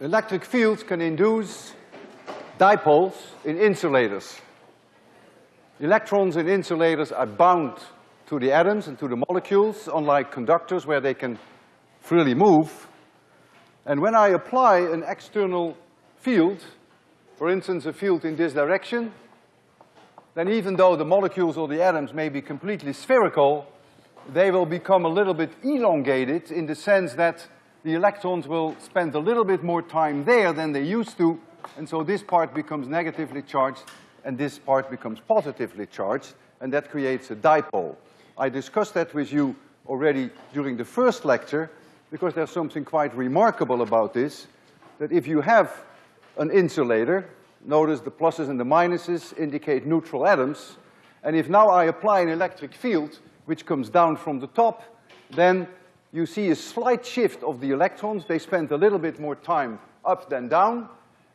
electric fields can induce dipoles in insulators. Electrons in insulators are bound to the atoms and to the molecules, unlike conductors where they can freely move. And when I apply an external field, for instance, a field in this direction, then even though the molecules or the atoms may be completely spherical, they will become a little bit elongated in the sense that the electrons will spend a little bit more time there than they used to, and so this part becomes negatively charged and this part becomes positively charged, and that creates a dipole. I discussed that with you already during the first lecture, because there's something quite remarkable about this, that if you have an insulator, notice the pluses and the minuses indicate neutral atoms, and if now I apply an electric field, which comes down from the top, then you see a slight shift of the electrons. They spend a little bit more time up than down,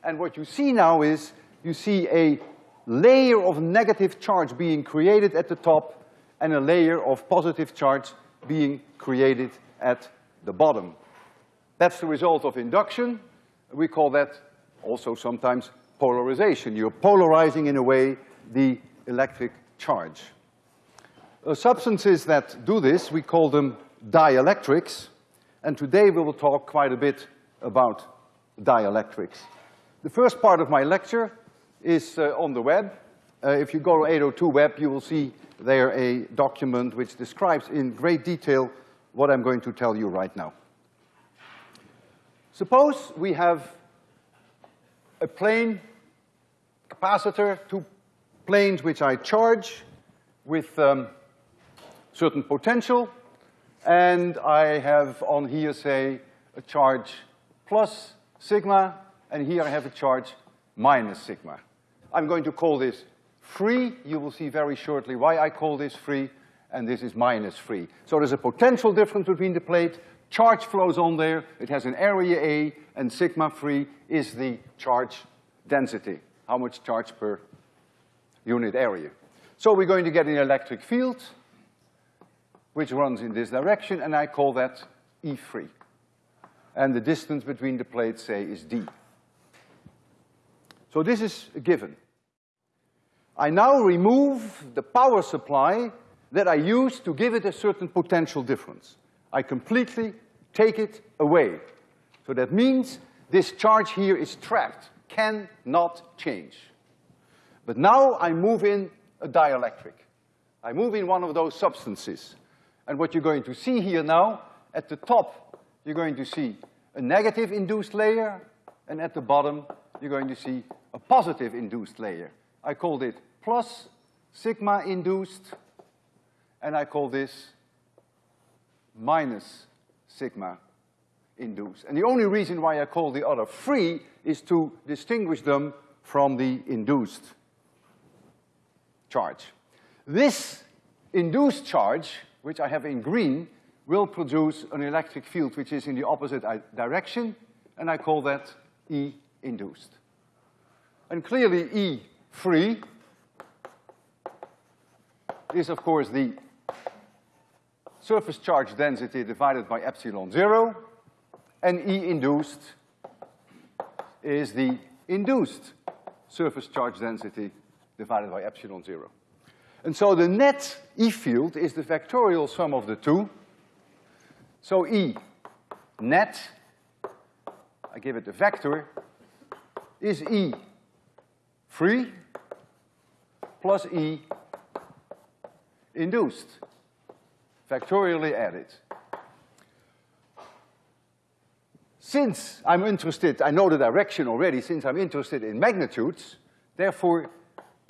and what you see now is you see a layer of negative charge being created at the top and a layer of positive charge being created at the bottom. That's the result of induction. We call that also sometimes polarization. You're polarizing, in a way, the electric charge. Uh, substances that do this, we call them dielectrics, and today we will talk quite a bit about dielectrics. The first part of my lecture is uh, on the web. Uh, if you go to 802 web, you will see there a document which describes in great detail what I'm going to tell you right now. Suppose we have a plane capacitor, two planes which I charge with um, certain potential, and I have on here, say, a charge plus sigma, and here I have a charge minus sigma. I'm going to call this free. You will see very shortly why I call this free, and this is minus free. So there's a potential difference between the plate, charge flows on there, it has an area A, and sigma free is the charge density, how much charge per unit area. So we're going to get an electric field, which runs in this direction, and I call that E free. And the distance between the plates, say, is D. So this is a given. I now remove the power supply that I used to give it a certain potential difference. I completely take it away. So that means this charge here is trapped, cannot change. But now I move in a dielectric. I move in one of those substances. And what you're going to see here now, at the top, you're going to see a negative induced layer, and at the bottom, you're going to see a positive induced layer. I called it plus sigma induced, and I call this minus sigma induced. And the only reason why I call the other free is to distinguish them from the induced charge. This induced charge, which I have in green, will produce an electric field which is in the opposite direction, and I call that E induced. And clearly E free is of course the surface charge density divided by epsilon zero, and E induced is the induced surface charge density divided by epsilon zero. And so the net E field is the vectorial sum of the two. So E net, I give it a vector, is E free plus E induced, vectorially added. Since I'm interested, I know the direction already, since I'm interested in magnitudes, therefore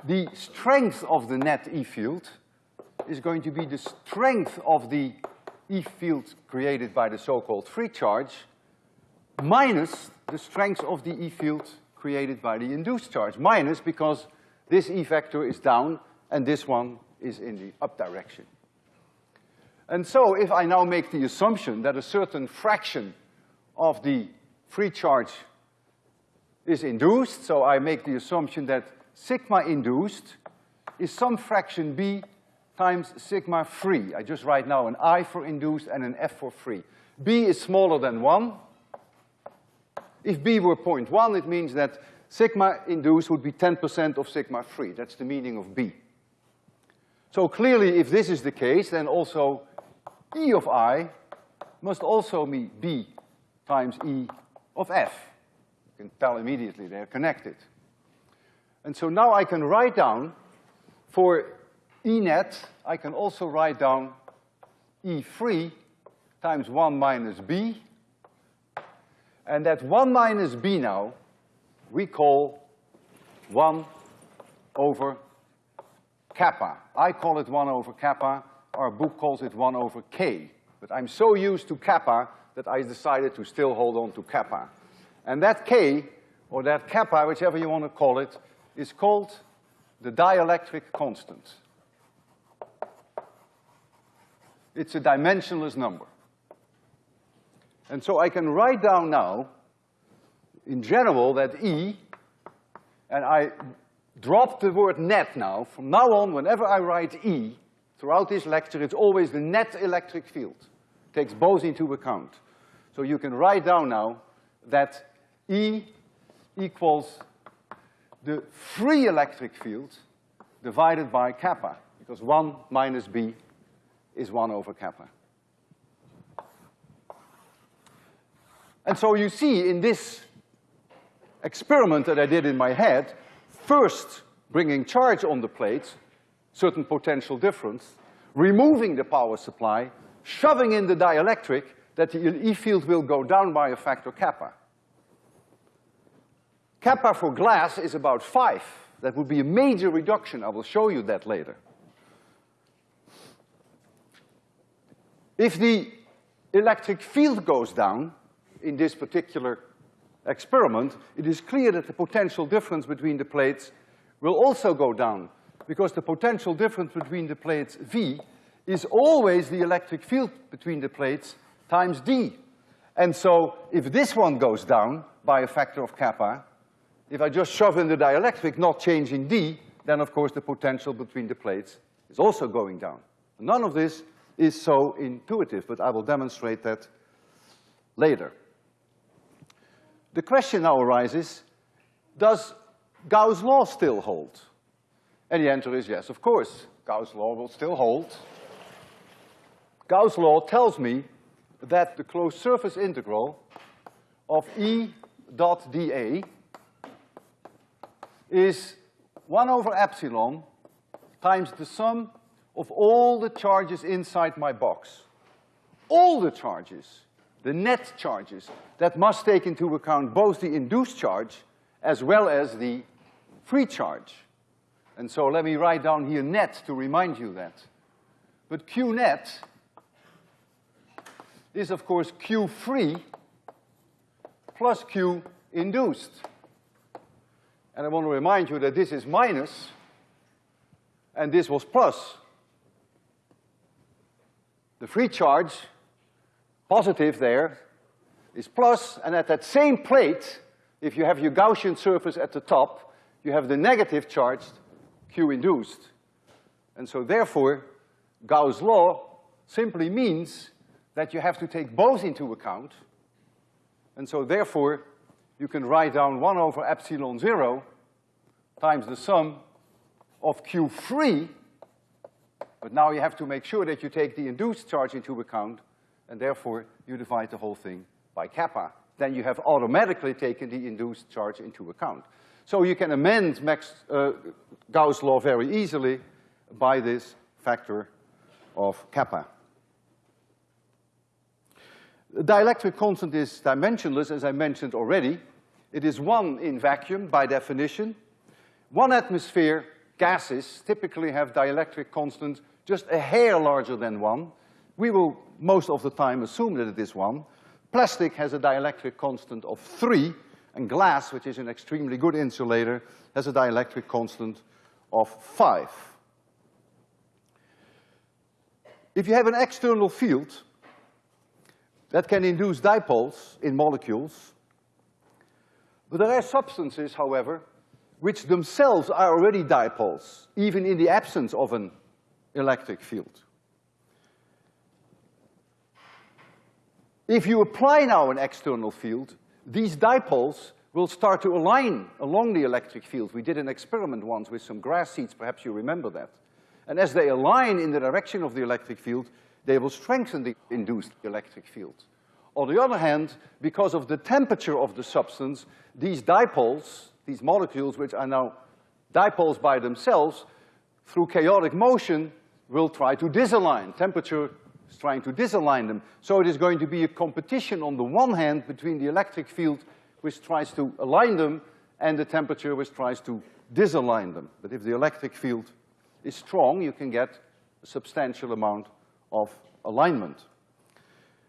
the strength of the net E field is going to be the strength of the E field created by the so-called free charge minus the strength of the E field created by the induced charge, minus because this E vector is down and this one is in the up direction. And so if I now make the assumption that a certain fraction of the free charge is induced, so I make the assumption that sigma induced is some fraction B times sigma free. I just write now an I for induced and an F for free. B is smaller than one, If B were 0.1, it means that sigma induced would be 10% of sigma free. That's the meaning of B. So clearly, if this is the case, then also E of I must also be B times E of F. You can tell immediately they're connected. And so now I can write down for E net, I can also write down E free times one minus B. And that one minus B now, we call one over kappa. I call it one over kappa, our book calls it one over K. But I'm so used to kappa that I decided to still hold on to kappa. And that K, or that kappa, whichever you want to call it, is called the dielectric constant. It's a dimensionless number. And so I can write down now, in general, that E, and I drop the word net now. From now on, whenever I write E, throughout this lecture, it's always the net electric field. Takes both into account. So you can write down now that E equals the free electric field divided by kappa, because one minus B is one over kappa. And so you see in this experiment that I did in my head, first bringing charge on the plates, certain potential difference, removing the power supply, shoving in the dielectric, that the E field will go down by a factor kappa. Kappa for glass is about five. That would be a major reduction. I will show you that later. If the electric field goes down in this particular experiment, it is clear that the potential difference between the plates will also go down because the potential difference between the plates V is always the electric field between the plates times D. And so if this one goes down by a factor of kappa, if I just shove in the dielectric not changing D, then of course the potential between the plates is also going down. None of this is so intuitive, but I will demonstrate that later. The question now arises, does Gauss' law still hold? And the answer is yes, of course. Gauss' law will still hold. Gauss' law tells me that the closed surface integral of E dot dA is one over epsilon times the sum of all the charges inside my box. All the charges, the net charges, that must take into account both the induced charge as well as the free charge. And so let me write down here net to remind you that. But Q net is of course Q free plus Q induced. And I want to remind you that this is minus, and this was plus. The free charge, positive there, is plus, and at that same plate, if you have your Gaussian surface at the top, you have the negative charge, Q induced. And so therefore, Gauss' law simply means that you have to take both into account, and so therefore, you can write down one over epsilon zero times the sum of Q free, but now you have to make sure that you take the induced charge into account, and therefore you divide the whole thing by kappa. Then you have automatically taken the induced charge into account. So you can amend Max, uh, Gauss' law very easily by this factor of kappa. The dielectric constant is dimensionless, as I mentioned already. It is one in vacuum by definition. One atmosphere gases typically have dielectric constants just a hair larger than one. We will most of the time assume that it is one. Plastic has a dielectric constant of three, and glass, which is an extremely good insulator, has a dielectric constant of five. If you have an external field that can induce dipoles in molecules, but there are substances, however, which themselves are already dipoles, even in the absence of an electric field. If you apply now an external field, these dipoles will start to align along the electric field. We did an experiment once with some grass seeds, perhaps you remember that. And as they align in the direction of the electric field, they will strengthen the induced electric field. On the other hand, because of the temperature of the substance, these dipoles, these molecules which are now dipoles by themselves, through chaotic motion, will try to disalign. Temperature is trying to disalign them. So it is going to be a competition on the one hand between the electric field which tries to align them and the temperature which tries to disalign them. But if the electric field is strong, you can get a substantial amount of alignment.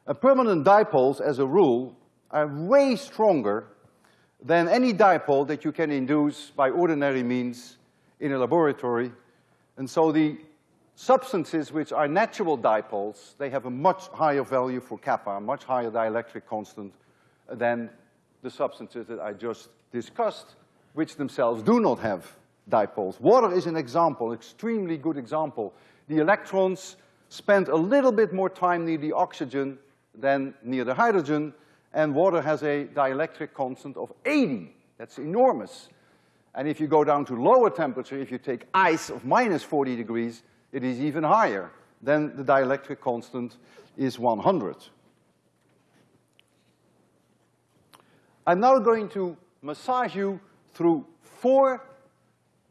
And permanent dipoles, as a rule, are way stronger than any dipole that you can induce by ordinary means in a laboratory. And so the substances which are natural dipoles, they have a much higher value for kappa, a much higher dielectric constant than the substances that I just discussed, which themselves do not have dipoles. Water is an example, extremely good example. The electrons spend a little bit more time near the oxygen than near the hydrogen, and water has a dielectric constant of 80. That's enormous. And if you go down to lower temperature, if you take ice of minus 40 degrees, it is even higher. Then the dielectric constant is 100. I'm now going to massage you through four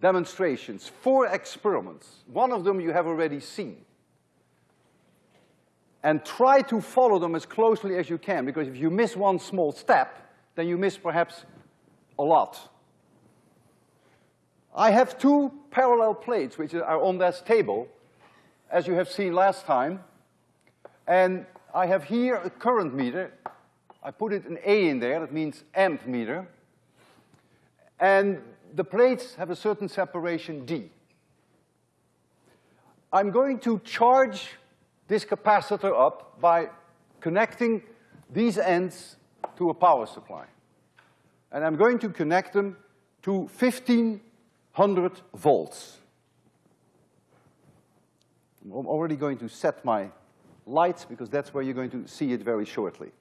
demonstrations, four experiments. One of them you have already seen. And try to follow them as closely as you can, because if you miss one small step, then you miss perhaps a lot. I have two parallel plates which are on this table, as you have seen last time. And I have here a current meter. I put it an A in there, that means amp meter. And the plates have a certain separation D. I'm going to charge this capacitor up by connecting these ends to a power supply. And I'm going to connect them to 1500 volts. I'm already going to set my lights because that's where you're going to see it very shortly.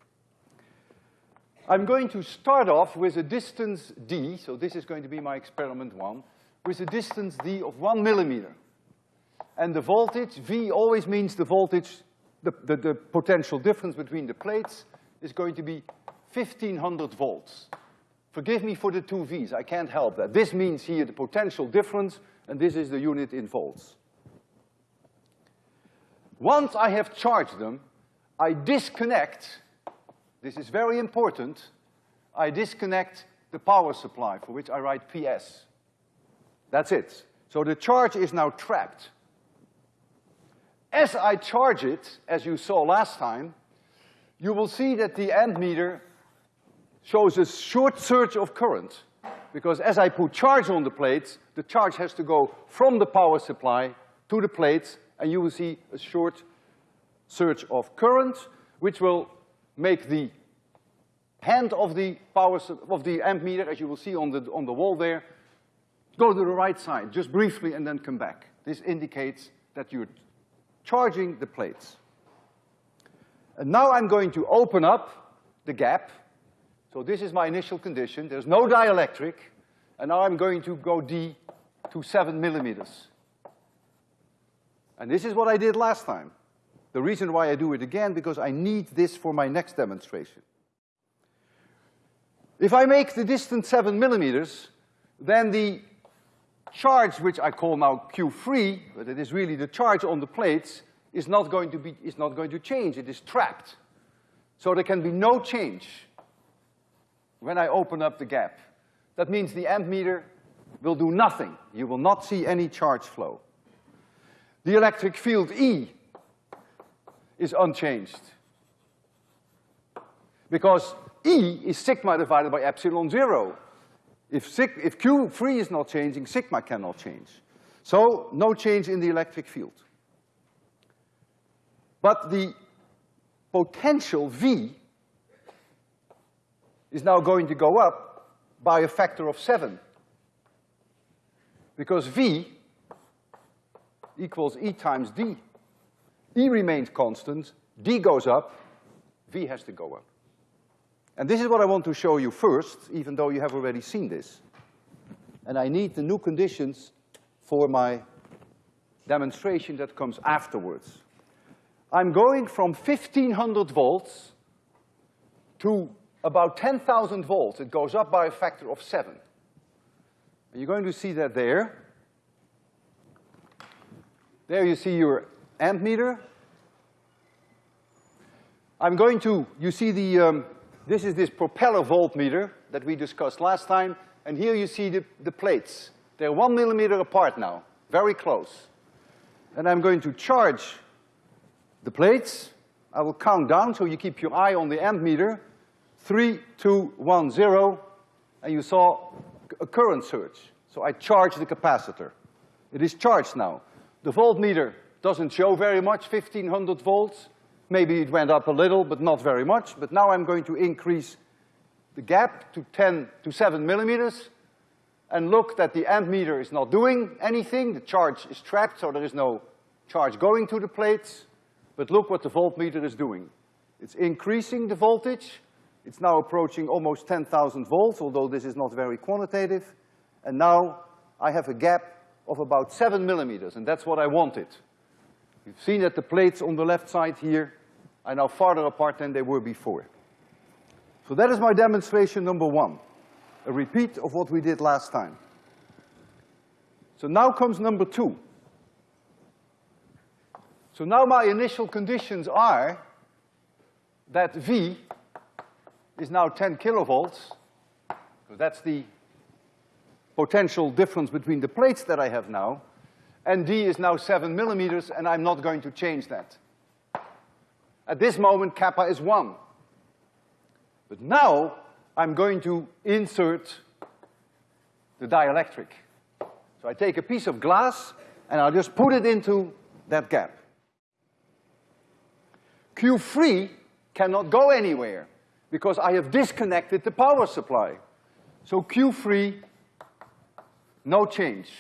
I'm going to start off with a distance d, so this is going to be my experiment one, with a distance d of one millimeter. And the voltage, V always means the voltage, the, the, the potential difference between the plates is going to be 1500 volts. Forgive me for the two V's, I can't help that. This means here the potential difference, and this is the unit in volts. Once I have charged them, I disconnect this is very important. I disconnect the power supply, for which I write PS. That's it. So the charge is now trapped. As I charge it, as you saw last time, you will see that the ammeter shows a short surge of current. Because as I put charge on the plates, the charge has to go from the power supply to the plates, and you will see a short surge of current, which will make the hand of the power, of the amp meter, as you will see on the, on the wall there, go to the right side, just briefly, and then come back. This indicates that you're charging the plates. And now I'm going to open up the gap. So this is my initial condition. There's no dielectric. And now I'm going to go D to seven millimeters. And this is what I did last time. The reason why I do it again, because I need this for my next demonstration. If I make the distance seven millimeters, then the charge, which I call now Q free, but it is really the charge on the plates, is not going to be, is not going to change, it is trapped. So there can be no change when I open up the gap. That means the amp meter will do nothing. You will not see any charge flow. The electric field E is unchanged. Because E is sigma divided by epsilon zero. If, sig if Q free is not changing, sigma cannot change. So no change in the electric field. But the potential V is now going to go up by a factor of seven. Because V equals E times D. E remains constant, D goes up, V has to go up. And this is what I want to show you first, even though you have already seen this. And I need the new conditions for my demonstration that comes afterwards. I'm going from 1500 volts to about 10,000 volts. It goes up by a factor of seven. And you're going to see that there. There you see your amp meter. I'm going to, you see the, um, this is this propeller voltmeter that we discussed last time, and here you see the, the plates. They're one millimeter apart now, very close. And I'm going to charge the plates. I will count down so you keep your eye on the ammeter. Three, two, one, zero, and you saw a current surge. So I charge the capacitor. It is charged now. The voltmeter doesn't show very much, fifteen hundred volts. Maybe it went up a little, but not very much. But now I'm going to increase the gap to ten, to seven millimeters, and look that the ammeter is not doing anything. The charge is trapped, so there is no charge going to the plates. But look what the voltmeter is doing. It's increasing the voltage. It's now approaching almost ten thousand volts, although this is not very quantitative. And now I have a gap of about seven millimeters, and that's what I wanted. You've seen that the plates on the left side here are now farther apart than they were before. So that is my demonstration number one, a repeat of what we did last time. So now comes number two. So now my initial conditions are that V is now ten kilovolts, so that's the potential difference between the plates that I have now, and D is now seven millimeters, and I'm not going to change that. At this moment, kappa is one. But now, I'm going to insert the dielectric. So I take a piece of glass, and I'll just put it into that gap. Q free cannot go anywhere, because I have disconnected the power supply. So Q free no change.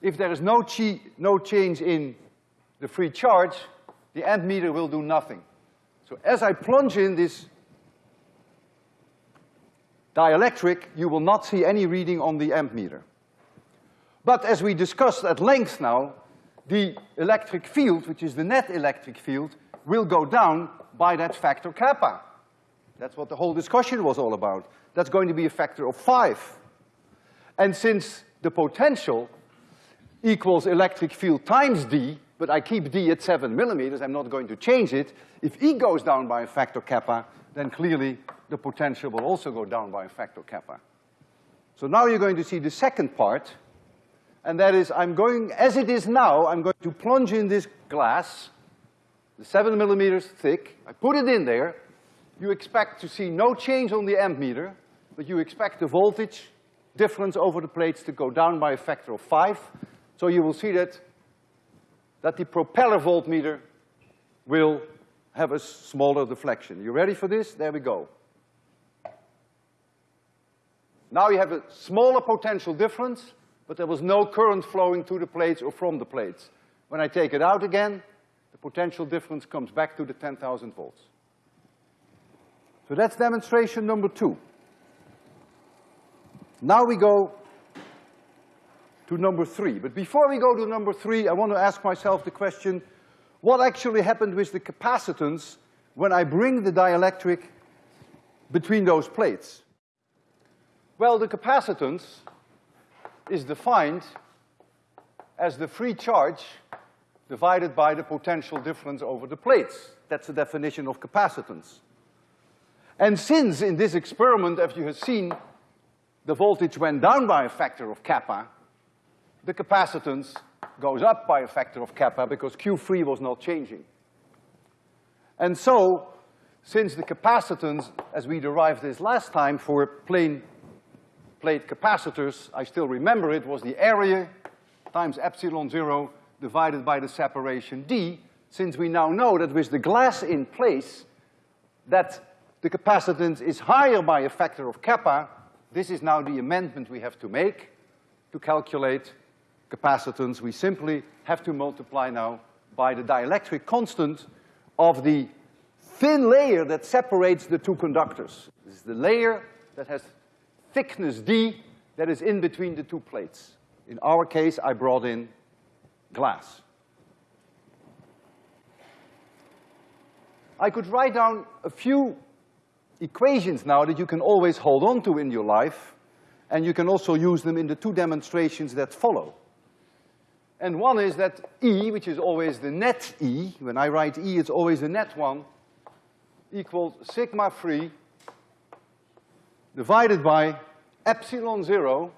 If there is no, chi no change in the free charge, the amp meter will do nothing. So as I plunge in this dielectric, you will not see any reading on the amp meter. But as we discussed at length now, the electric field, which is the net electric field, will go down by that factor kappa. That's what the whole discussion was all about. That's going to be a factor of five. And since the potential equals electric field times D, but I keep D at seven millimeters, I'm not going to change it. If E goes down by a factor kappa, then clearly the potential will also go down by a factor kappa. So now you're going to see the second part, and that is I'm going, as it is now, I'm going to plunge in this glass, the seven millimeters thick, I put it in there, you expect to see no change on the ammeter, but you expect the voltage difference over the plates to go down by a factor of five. So you will see that, that the propeller voltmeter will have a smaller deflection. You ready for this? There we go. Now you have a smaller potential difference, but there was no current flowing to the plates or from the plates. When I take it out again, the potential difference comes back to the ten thousand volts. So that's demonstration number two. Now we go to number three. But before we go to number three, I want to ask myself the question, what actually happened with the capacitance when I bring the dielectric between those plates? Well, the capacitance is defined as the free charge divided by the potential difference over the plates. That's the definition of capacitance. And since in this experiment, as you have seen, the voltage went down by a factor of kappa, the capacitance goes up by a factor of kappa because Q free was not changing. And so, since the capacitance, as we derived this last time for plane plate capacitors, I still remember it was the area times epsilon zero divided by the separation D, since we now know that with the glass in place, that the capacitance is higher by a factor of kappa, this is now the amendment we have to make to calculate capacitance. We simply have to multiply now by the dielectric constant of the thin layer that separates the two conductors. This is the layer that has thickness D that is in between the two plates. In our case, I brought in glass. I could write down a few equations now that you can always hold on to in your life, and you can also use them in the two demonstrations that follow. And one is that E, which is always the net E, when I write E, it's always the net one, equals sigma free divided by epsilon zero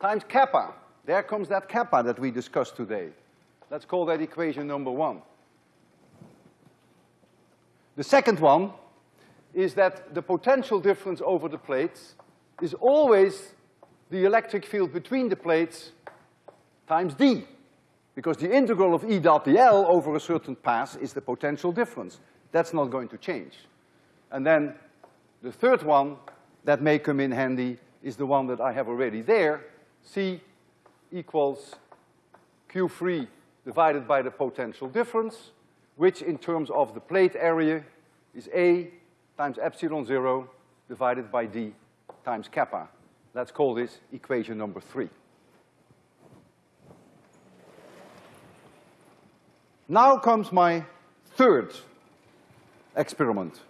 times kappa. There comes that kappa that we discussed today. Let's call that equation number one. The second one is that the potential difference over the plates is always the electric field between the plates times d. Because the integral of E dot dl over a certain path is the potential difference. That's not going to change. And then the third one that may come in handy is the one that I have already there. C equals Q free divided by the potential difference, which in terms of the plate area is A times epsilon zero divided by D times kappa. Let's call this equation number three. Now comes my third experiment.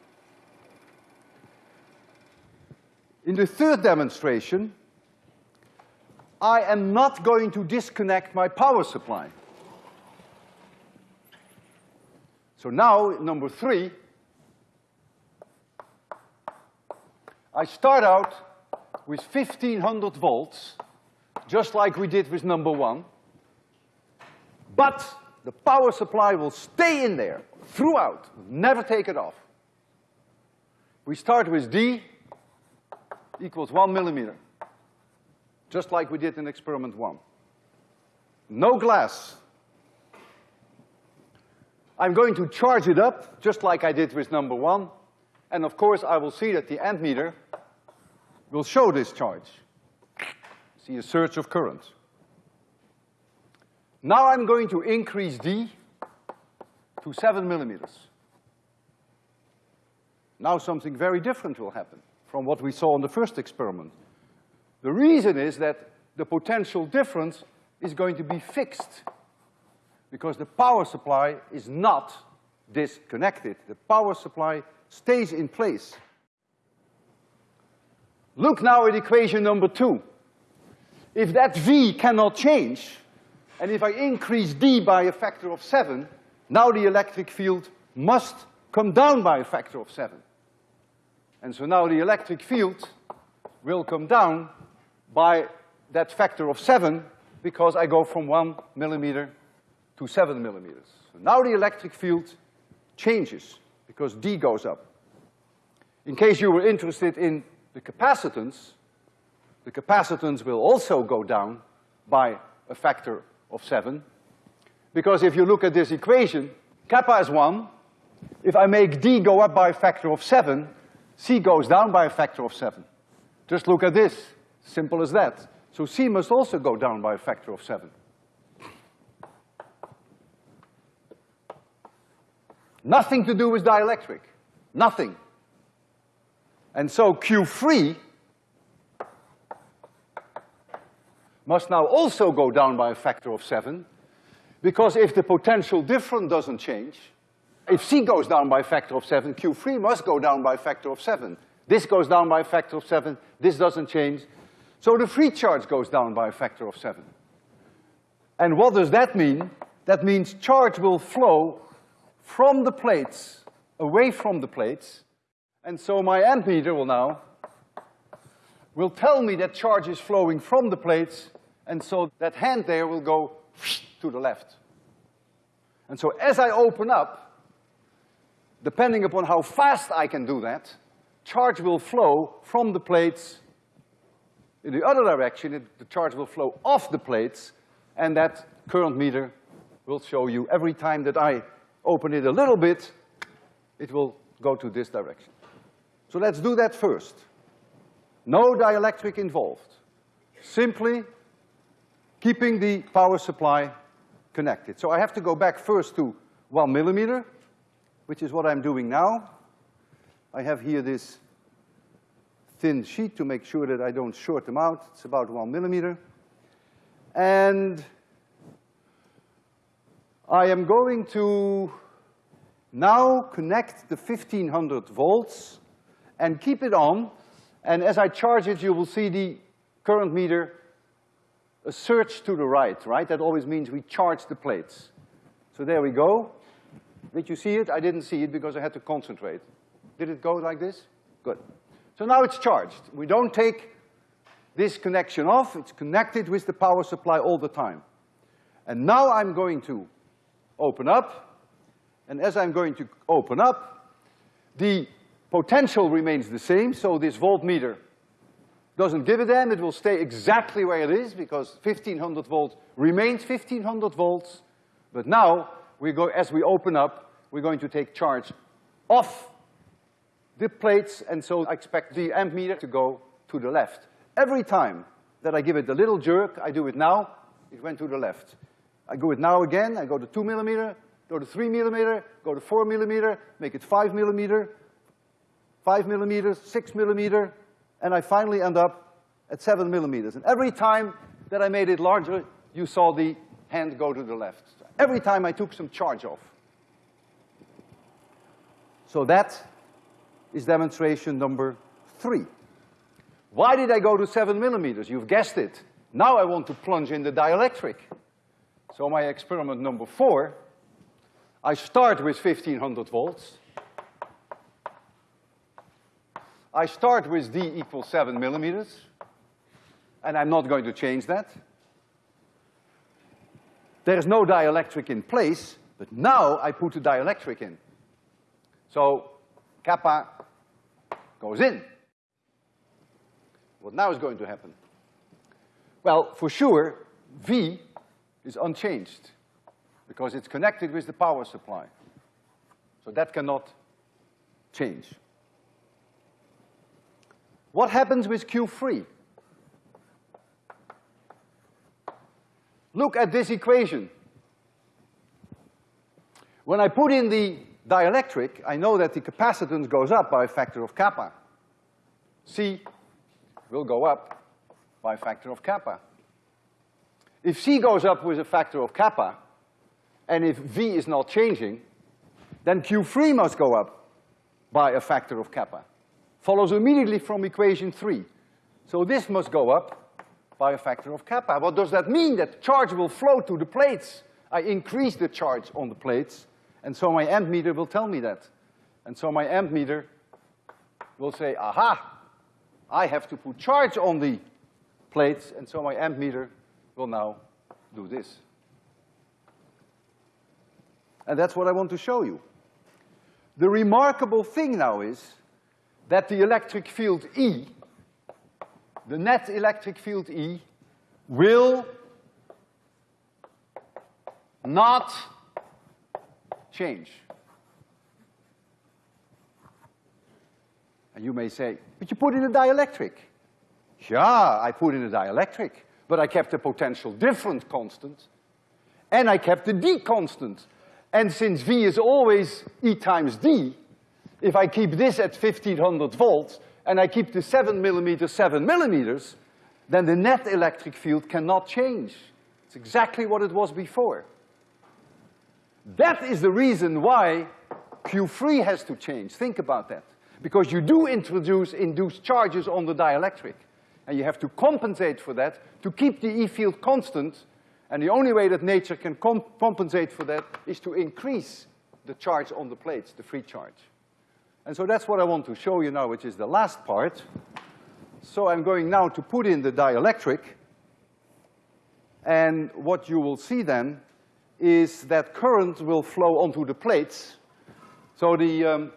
In the third demonstration, I am not going to disconnect my power supply. So now, number three, I start out with fifteen hundred volts, just like we did with number one, but the power supply will stay in there throughout, never take it off. We start with D equals one millimeter, just like we did in experiment one. No glass. I'm going to charge it up, just like I did with number one, and of course I will see that the ammeter will show this charge. See a surge of current. Now I'm going to increase D to seven millimeters. Now something very different will happen from what we saw in the first experiment. The reason is that the potential difference is going to be fixed because the power supply is not disconnected. The power supply stays in place. Look now at equation number two. If that V cannot change, and if I increase D by a factor of seven, now the electric field must come down by a factor of seven. And so now the electric field will come down by that factor of seven because I go from one millimeter to seven millimeters. So now the electric field changes because D goes up. In case you were interested in the capacitance, the capacitance will also go down by a factor of seven. Because if you look at this equation, kappa is one. If I make D go up by a factor of seven, C goes down by a factor of seven. Just look at this, simple as that. So C must also go down by a factor of seven. Nothing to do with dielectric, nothing. And so Q free must now also go down by a factor of seven, because if the potential difference doesn't change, if C goes down by a factor of seven, Q free must go down by a factor of seven. This goes down by a factor of seven, this doesn't change. So the free charge goes down by a factor of seven. And what does that mean? That means charge will flow from the plates, away from the plates, and so my ammeter will now will tell me that charge is flowing from the plates and so that hand there will go to the left. And so as I open up, depending upon how fast I can do that, charge will flow from the plates in the other direction, it, the charge will flow off the plates, and that current meter will show you every time that I open it a little bit, it will go to this direction. So let's do that first. No dielectric involved. Simply keeping the power supply connected. So I have to go back first to one millimeter, which is what I'm doing now. I have here this thin sheet to make sure that I don't short them out. It's about one millimeter. And I am going to now connect the 1500 volts and keep it on. And as I charge it, you will see the current meter a surge to the right, right? That always means we charge the plates. So there we go. Did you see it? I didn't see it because I had to concentrate. Did it go like this? Good. So now it's charged. We don't take this connection off. It's connected with the power supply all the time. And now I'm going to open up. And as I'm going to open up, the potential remains the same, so this voltmeter doesn't give a damn, it will stay exactly where it is because fifteen hundred volts remains fifteen hundred volts. But now, we go, as we open up, we're going to take charge off the plates, and so I expect the amp meter to go to the left. Every time that I give it a little jerk, I do it now, it went to the left. I go it now again, I go to two millimeter, go to three millimeter, go to four millimeter, make it five millimeter, five millimeters, six millimeter, and I finally end up at seven millimeters. And every time that I made it larger, you saw the hand go to the left. Every time I took some charge off. So that is demonstration number three. Why did I go to seven millimeters? You've guessed it. Now I want to plunge in the dielectric. So my experiment number four, I start with fifteen hundred volts. I start with D equals seven millimeters, and I'm not going to change that. There is no dielectric in place, but now I put the dielectric in. So kappa goes in. What now is going to happen? Well, for sure, V is unchanged because it's connected with the power supply. So that cannot change. What happens with Q free? Look at this equation. When I put in the dielectric, I know that the capacitance goes up by a factor of kappa. C will go up by a factor of kappa. If C goes up with a factor of kappa, and if V is not changing, then Q free must go up by a factor of kappa. Follows immediately from equation three. So this must go up by a factor of kappa. What does that mean? That charge will flow to the plates. I increase the charge on the plates, and so my amp meter will tell me that. And so my amp meter will say, aha, I have to put charge on the plates, and so my amp meter will now do this. And that's what I want to show you. The remarkable thing now is that the electric field E, the net electric field E, will not change. And you may say, but you put in a dielectric. Yeah, I put in a dielectric, but I kept the potential difference constant, and I kept the D constant. And since V is always E times D, if I keep this at fifteen hundred volts, and I keep the seven millimeters seven millimeters, then the net electric field cannot change. It's exactly what it was before. That is the reason why Q free has to change. Think about that. Because you do introduce induced charges on the dielectric. And you have to compensate for that to keep the E field constant. And the only way that nature can comp compensate for that is to increase the charge on the plates, the free charge. And so that's what I want to show you now, which is the last part. So I'm going now to put in the dielectric. And what you will see then is that current will flow onto the plates. So the, um,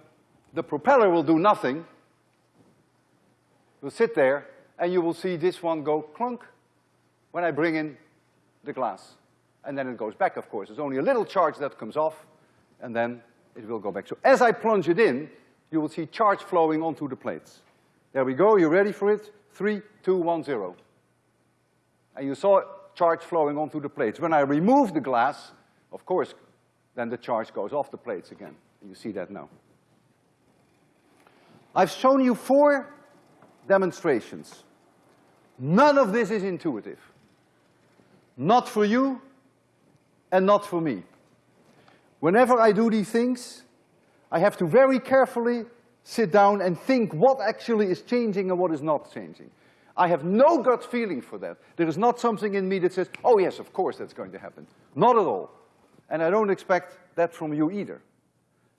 the propeller will do nothing. Will sit there, and you will see this one go clunk when I bring in the glass. And then it goes back, of course. There's only a little charge that comes off, and then it will go back. So as I plunge it in, you will see charge flowing onto the plates. There we go, you ready for it? Three, two, one, zero. And you saw charge flowing onto the plates. When I remove the glass, of course, then the charge goes off the plates again. You see that now. I've shown you four demonstrations. None of this is intuitive. Not for you and not for me. Whenever I do these things, I have to very carefully sit down and think what actually is changing and what is not changing. I have no gut feeling for that. There is not something in me that says, oh yes, of course that's going to happen. Not at all. And I don't expect that from you either.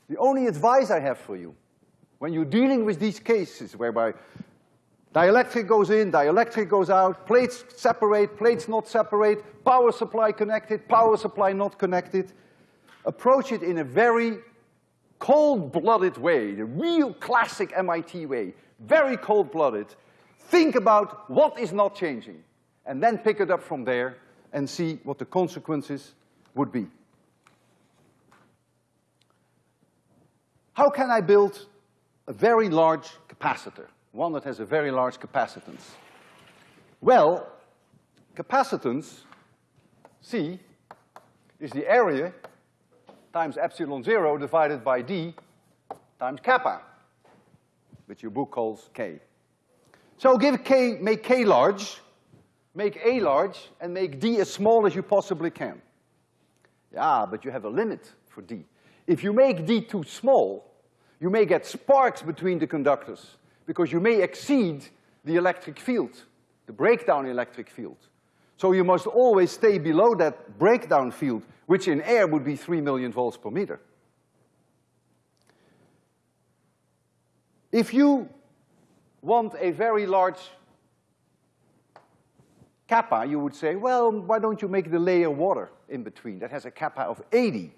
The only advice I have for you, when you're dealing with these cases whereby dielectric goes in, dielectric goes out, plates separate, plates not separate, power supply connected, power supply not connected, approach it in a very cold-blooded way, the real classic MIT way, very cold-blooded. Think about what is not changing, and then pick it up from there and see what the consequences would be. How can I build a very large capacitor, one that has a very large capacitance? Well, capacitance, C, is the area times epsilon zero divided by d times kappa, which your book calls k. So give k, make k large, make a large, and make d as small as you possibly can. Yeah, but you have a limit for d. If you make d too small, you may get sparks between the conductors because you may exceed the electric field, the breakdown electric field. So you must always stay below that breakdown field, which in air would be three million volts per meter. If you want a very large kappa, you would say, well, why don't you make the layer water in between? That has a kappa of eighty.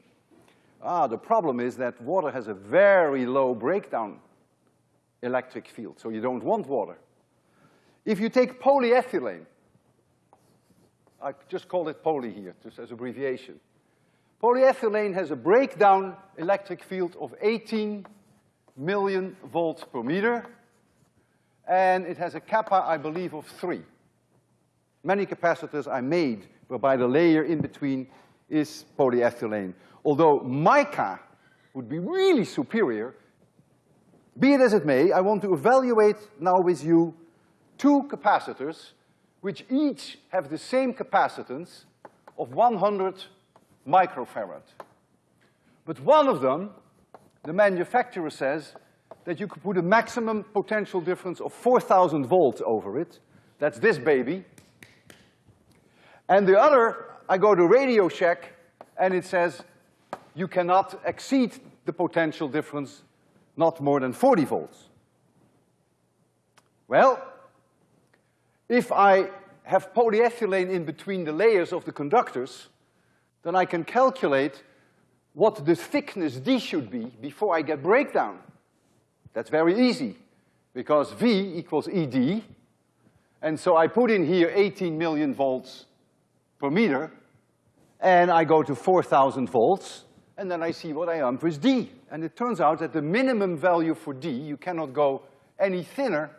Ah, the problem is that water has a very low breakdown electric field, so you don't want water. If you take polyethylene, I just call it poly here, just as abbreviation. Polyethylene has a breakdown electric field of 18 million volts per meter, and it has a kappa, I believe, of three. Many capacitors are made whereby the layer in between is polyethylene. Although mica would be really superior, be it as it may, I want to evaluate now with you two capacitors which each have the same capacitance of 100 microfarad. But one of them, the manufacturer says that you could put a maximum potential difference of 4,000 volts over it. That's this baby. And the other, I go to Radio Shack, and it says you cannot exceed the potential difference not more than 40 volts. Well, if I have polyethylene in between the layers of the conductors, then I can calculate what the thickness D should be before I get breakdown. That's very easy, because V equals ED, and so I put in here 18 million volts per meter, and I go to 4,000 volts, and then I see what I am with D. And it turns out that the minimum value for D, you cannot go any thinner,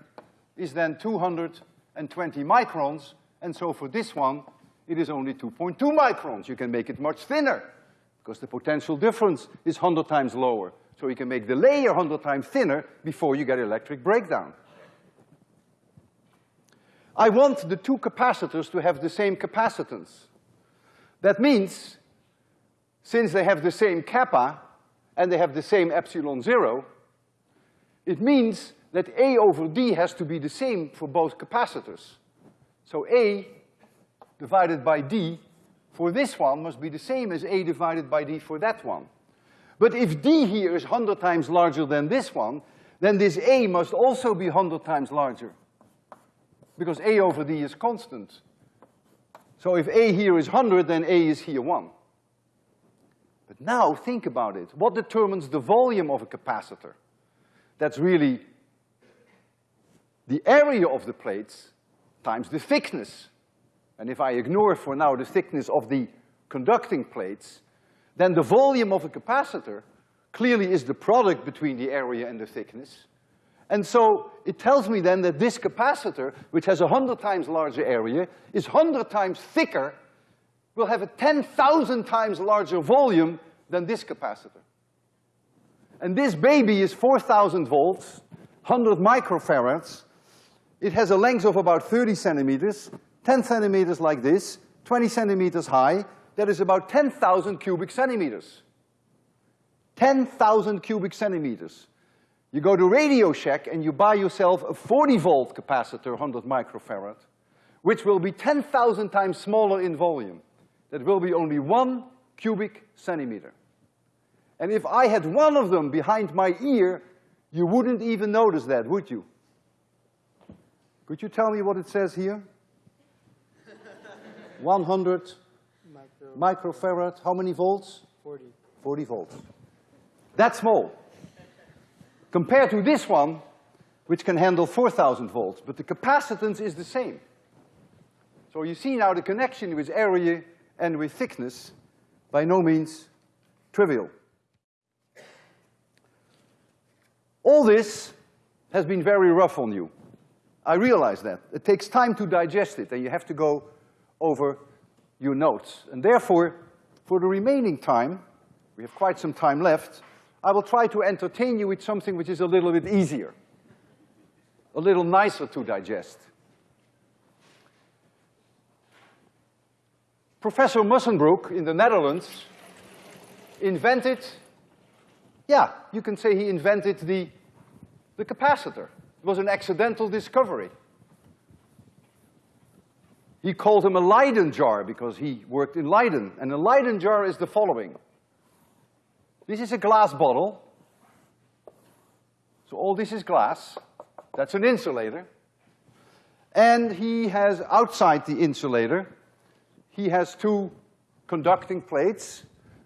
is then 220 microns, and so for this one, it is only 2.2 microns. You can make it much thinner, because the potential difference is 100 times lower. So you can make the layer 100 times thinner before you get electric breakdown. I want the two capacitors to have the same capacitance. That means, since they have the same kappa, and they have the same epsilon zero, it means that A over D has to be the same for both capacitors. So A divided by D for this one must be the same as A divided by D for that one. But if D here is hundred times larger than this one, then this A must also be hundred times larger. Because A over D is constant. So if A here is hundred, then A is here one. But now think about it. What determines the volume of a capacitor? That's really the area of the plates times the thickness. And if I ignore for now the thickness of the conducting plates, then the volume of a capacitor clearly is the product between the area and the thickness. And so it tells me then that this capacitor, which has a hundred times larger area, is hundred times thicker, will have a ten thousand times larger volume than this capacitor. And this baby is 4,000 volts, 100 microfarads. It has a length of about 30 centimeters, 10 centimeters like this, 20 centimeters high. That is about 10,000 cubic centimeters. 10,000 cubic centimeters. You go to Radio Shack and you buy yourself a 40 volt capacitor, 100 microfarad, which will be 10,000 times smaller in volume. That will be only one cubic centimeter. And if I had one of them behind my ear, you wouldn't even notice that, would you? Could you tell me what it says here? 100 Micro. microfarad, how many volts? 40. 40 volts. That's small. Compared to this one, which can handle 4,000 volts, but the capacitance is the same. So you see now the connection with area and with thickness, by no means trivial. All this has been very rough on you. I realize that. It takes time to digest it, and you have to go over your notes. And therefore, for the remaining time, we have quite some time left, I will try to entertain you with something which is a little bit easier, a little nicer to digest. Professor Musschenbroek in the Netherlands invented, yeah, you can say he invented the, the capacitor. It was an accidental discovery. He called him a Leyden jar because he worked in Leiden. And a Leyden jar is the following. This is a glass bottle. So all this is glass. That's an insulator. And he has outside the insulator, he has two conducting plates.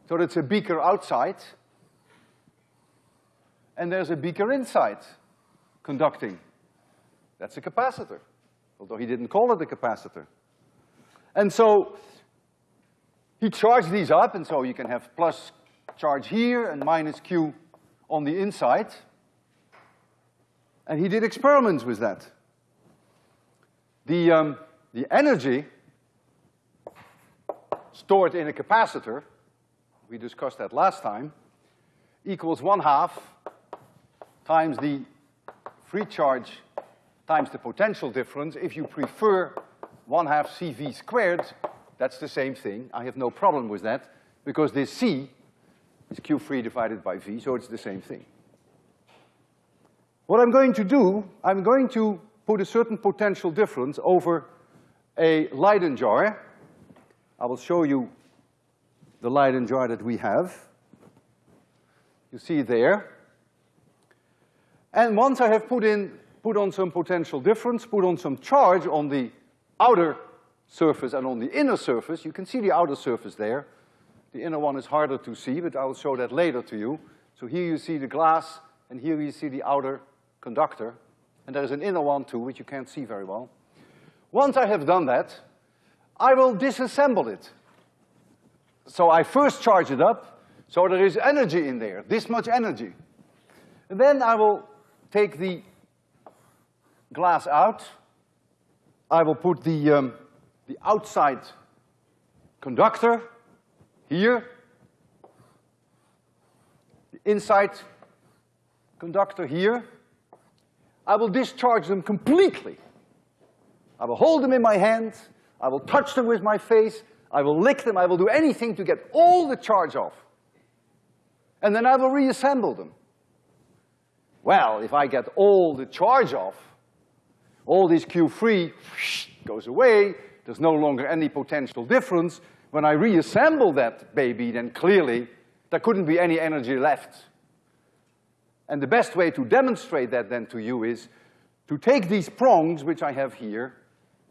So that's a beaker outside. And there's a beaker inside conducting. That's a capacitor, although he didn't call it a capacitor. And so he charged these up, and so you can have plus charge here and minus Q on the inside. And he did experiments with that. The, um, the energy stored in a capacitor, we discussed that last time, equals one half times the free charge times the potential difference. If you prefer one half CV squared, that's the same thing. I have no problem with that because this C is Q free divided by V, so it's the same thing. What I'm going to do, I'm going to put a certain potential difference over a Leyden jar. I will show you the Leyden jar that we have. You see there. And once I have put in, put on some potential difference, put on some charge on the outer surface and on the inner surface, you can see the outer surface there. The inner one is harder to see, but I will show that later to you. So here you see the glass, and here you see the outer conductor, and there is an inner one too, which you can't see very well. Once I have done that, I will disassemble it. So I first charge it up, so there is energy in there, this much energy. And then I will take the glass out. I will put the, um, the outside conductor here, the inside conductor here. I will discharge them completely. I will hold them in my hand, I will touch them with my face, I will lick them, I will do anything to get all the charge off. And then I will reassemble them. Well, if I get all the charge off, all this Q free goes away, there's no longer any potential difference, when I reassemble that baby, then clearly there couldn't be any energy left. And the best way to demonstrate that then to you is to take these prongs, which I have here,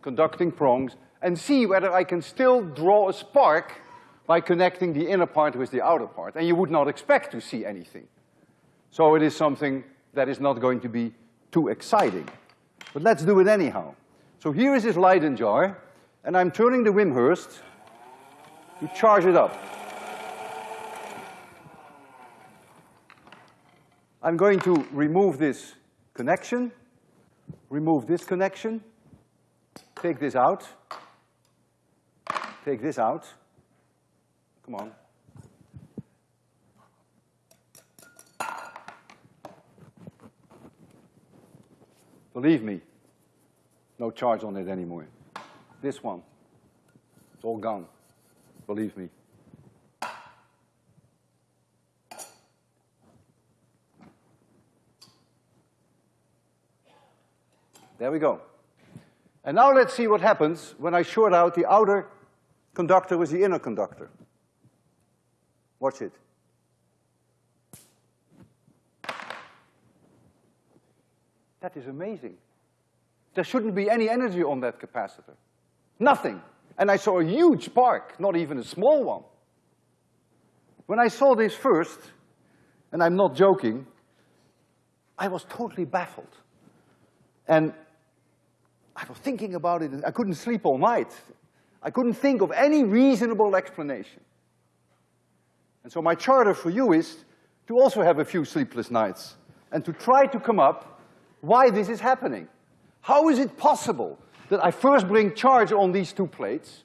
conducting prongs, and see whether I can still draw a spark by connecting the inner part with the outer part. And you would not expect to see anything. So it is something that is not going to be too exciting. But let's do it anyhow. So here is this Leyden jar, and I'm turning the Wimshurst you charge it up. I'm going to remove this connection, remove this connection, take this out, take this out. Come on. Believe me, no charge on it anymore. This one, it's all gone, believe me. There we go. And now let's see what happens when I short out the outer conductor with the inner conductor. Watch it. That is amazing. There shouldn't be any energy on that capacitor. Nothing. And I saw a huge spark, not even a small one. When I saw this first, and I'm not joking, I was totally baffled. And I was thinking about it, and I couldn't sleep all night. I couldn't think of any reasonable explanation. And so my charter for you is to also have a few sleepless nights and to try to come up why this is happening. How is it possible that I first bring charge on these two plates,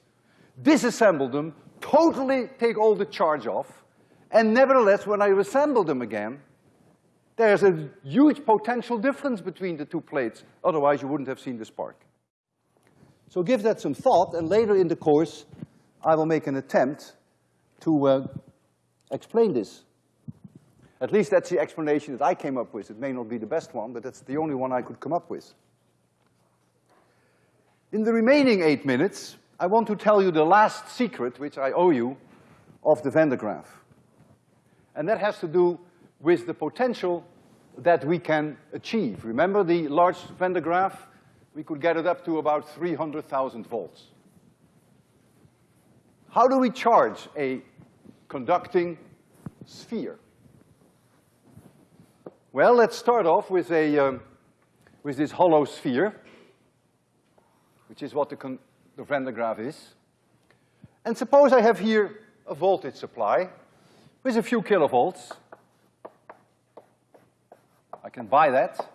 disassemble them, totally take all the charge off, and nevertheless, when I assemble them again, there's a huge potential difference between the two plates, otherwise you wouldn't have seen the spark. So give that some thought, and later in the course, I will make an attempt to uh, explain this. At least that's the explanation that I came up with. It may not be the best one, but that's the only one I could come up with. In the remaining eight minutes, I want to tell you the last secret, which I owe you, of the Van de Graaff. And that has to do with the potential that we can achieve. Remember the large Van de Graaff? We could get it up to about 300,000 volts. How do we charge a conducting sphere? Well, let's start off with a, um, with this hollow sphere, which is what the, the Van de Graaff is. And suppose I have here a voltage supply with a few kilovolts. I can buy that.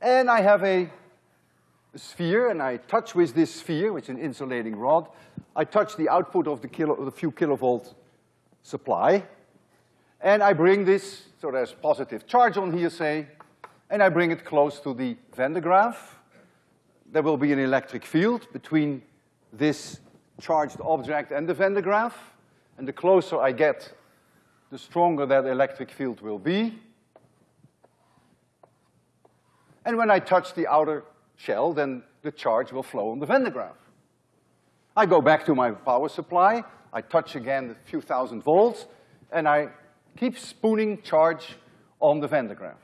And I have a, a sphere, and I touch with this sphere, which is an insulating rod. I touch the output of the, kilo, the few kilovolt supply, and I bring this, so there's positive charge on here, say, and I bring it close to the Van de Graaff. There will be an electric field between this charged object and the Van de Graaff, and the closer I get, the stronger that electric field will be. And when I touch the outer shell, then the charge will flow on the Van de Graaff. I go back to my power supply, I touch again a few thousand volts, and I keep spooning charge on the Van de Graaff.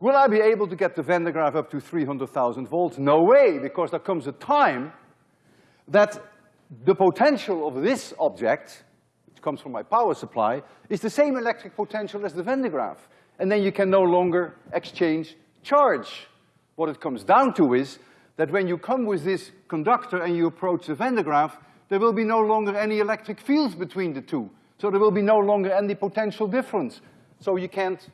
Will I be able to get the Van de Graaff up to 300,000 volts? No way, because there comes a time that the potential of this object, which comes from my power supply, is the same electric potential as the Van de Graaff and then you can no longer exchange charge. What it comes down to is that when you come with this conductor and you approach the Van de Graaff, there will be no longer any electric fields between the two. So there will be no longer any potential difference. So you can't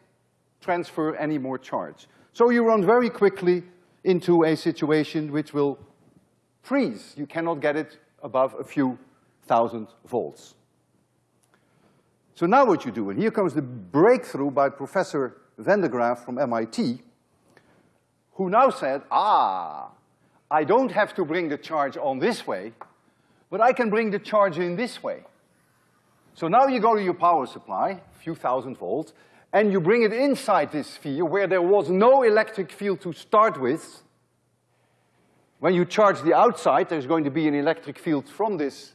transfer any more charge. So you run very quickly into a situation which will freeze. You cannot get it above a few thousand volts. So now what you do, and here comes the breakthrough by Professor Van de Graaff from MIT, who now said, ah, I don't have to bring the charge on this way, but I can bring the charge in this way. So now you go to your power supply, a few thousand volts, and you bring it inside this sphere where there was no electric field to start with. When you charge the outside, there's going to be an electric field from this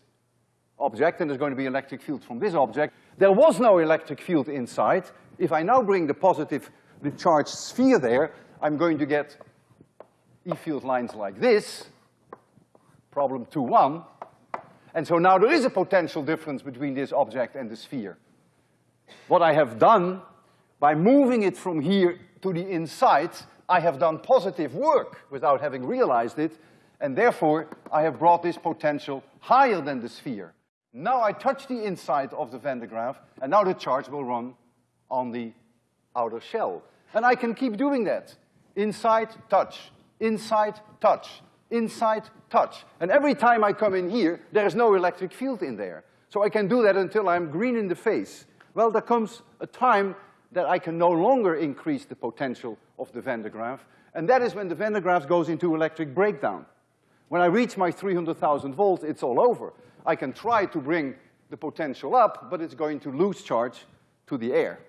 object, and there's going to be an electric field from this object. There was no electric field inside. If I now bring the positive, the charged sphere there, I'm going to get E field lines like this, problem two one. And so now there is a potential difference between this object and the sphere. What I have done, by moving it from here to the inside, I have done positive work without having realized it, and therefore I have brought this potential higher than the sphere. Now I touch the inside of the Van de Graaff, and now the charge will run on the outer shell. And I can keep doing that. Inside, touch, inside, touch, inside, touch. And every time I come in here, there is no electric field in there. So I can do that until I'm green in the face. Well, there comes a time that I can no longer increase the potential of the Van de Graaff, and that is when the Van de Graaff goes into electric breakdown. When I reach my 300,000 volts, it's all over. I can try to bring the potential up, but it's going to lose charge to the air.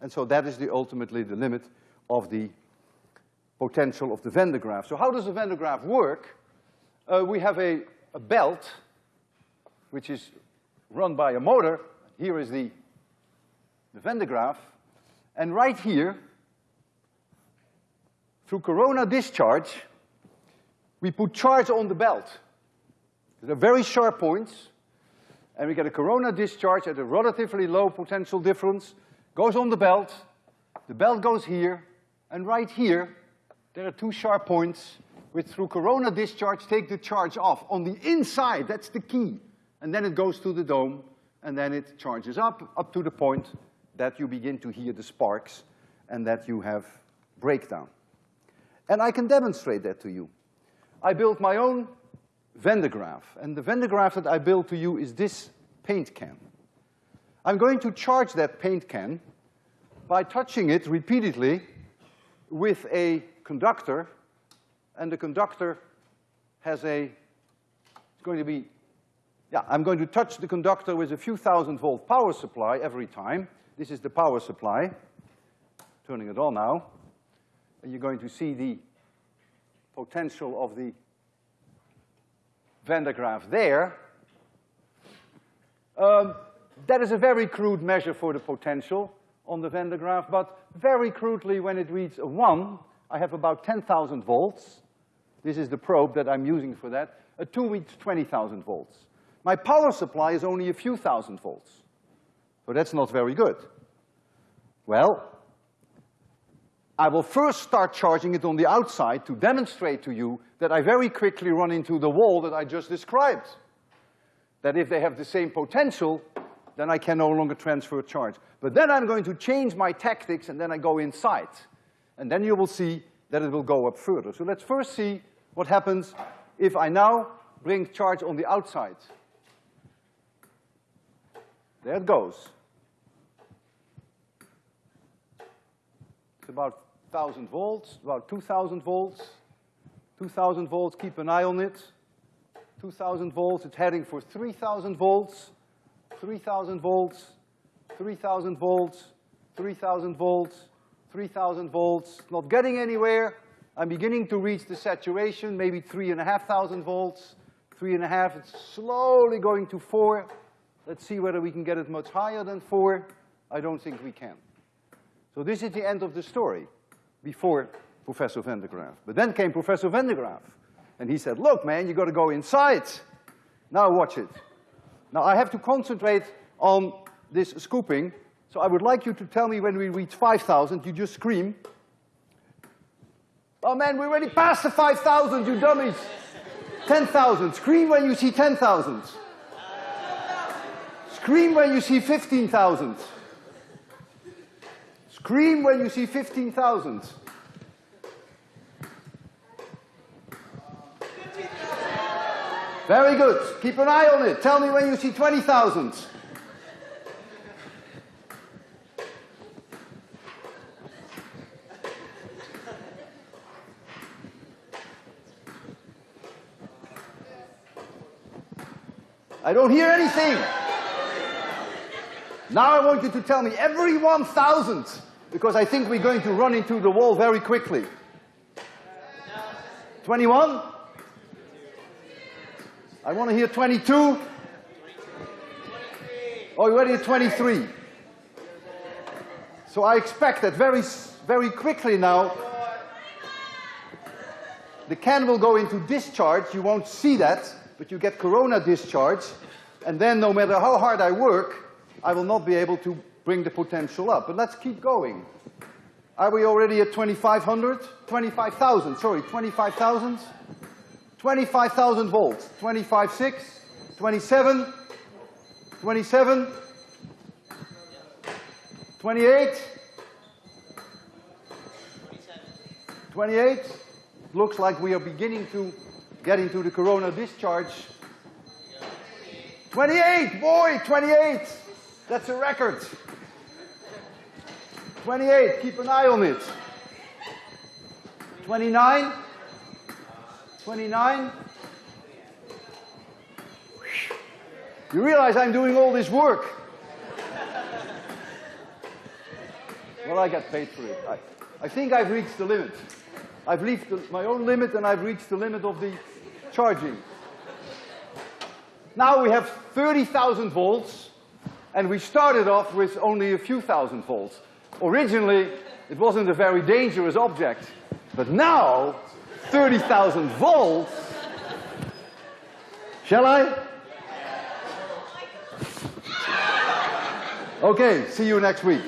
And so that is the, ultimately the limit of the potential of the Van de. So how does the Van de work? Uh, we have a, a belt, which is run by a motor. Here is the, the de. And right here, through corona discharge, we put charge on the belt. They're very sharp points, and we get a corona discharge at a relatively low potential difference, goes on the belt, the belt goes here, and right here, there are two sharp points which through corona discharge take the charge off. On the inside, that's the key. And then it goes to the dome, and then it charges up, up to the point that you begin to hear the sparks and that you have breakdown. And I can demonstrate that to you. I built my own Van de Graaff, and the Van de Graaff that I built to you is this paint can. I'm going to charge that paint can by touching it repeatedly with a conductor, and the conductor has a, it's going to be, yeah, I'm going to touch the conductor with a few thousand volt power supply every time. This is the power supply. Turning it on now. And you're going to see the potential of the Van de Graaff there. Um, that is a very crude measure for the potential on the Van de Graaff, but very crudely when it reads a one, I have about 10,000 volts. This is the probe that I'm using for that. A two reads 20,000 volts. My power supply is only a few thousand volts. So that's not very good. Well, I will first start charging it on the outside to demonstrate to you that I very quickly run into the wall that I just described. That if they have the same potential, then I can no longer transfer charge. But then I'm going to change my tactics and then I go inside. And then you will see that it will go up further. So let's first see what happens if I now bring charge on the outside. There it goes. It's about 1,000 volts, about 2,000 volts. 2,000 volts, keep an eye on it. 2,000 volts, it's heading for 3,000 volts. 3,000 volts, 3,000 volts, 3,000 volts, 3,000 volts, not getting anywhere. I'm beginning to reach the saturation, maybe three and a half thousand volts, three and a half, it's slowly going to four. Let's see whether we can get it much higher than four. I don't think we can. So this is the end of the story before Professor Van de Graaff. But then came Professor Van de Graaff, and he said, look, man, you gotta go inside. Now watch it. Now I have to concentrate on this scooping, so I would like you to tell me when we reach 5,000, you just scream. Oh man, we already passed the 5,000, you dummies. 10,000, scream when you see 10,000. Scream when you see 15,000. Scream when you see 15,000. Very good. Keep an eye on it. Tell me when you see 20,000. I don't hear anything. Now I want you to tell me every 1,000, because I think we're going to run into the wall very quickly. 21? I want to hear 22. Oh, you're already at 23. So I expect that very, very quickly now, the can will go into discharge. You won't see that, but you get corona discharge. And then no matter how hard I work, I will not be able to bring the potential up. But let's keep going. Are we already at 2,500? 25,000, sorry, 25,000? 25,000 volts, 25.6, 27, 27, 28, 28. Looks like we are beginning to get into the corona discharge. 28, boy, 28. That's a record. 28, keep an eye on it. 29, 29. You realize I'm doing all this work. well, I get paid for it. I, I think I've reached the limit. I've reached the, my own limit and I've reached the limit of the charging. Now we have 30,000 volts and we started off with only a few thousand volts. Originally, it wasn't a very dangerous object, but now, 30,000 volts. Shall I? Okay, see you next week.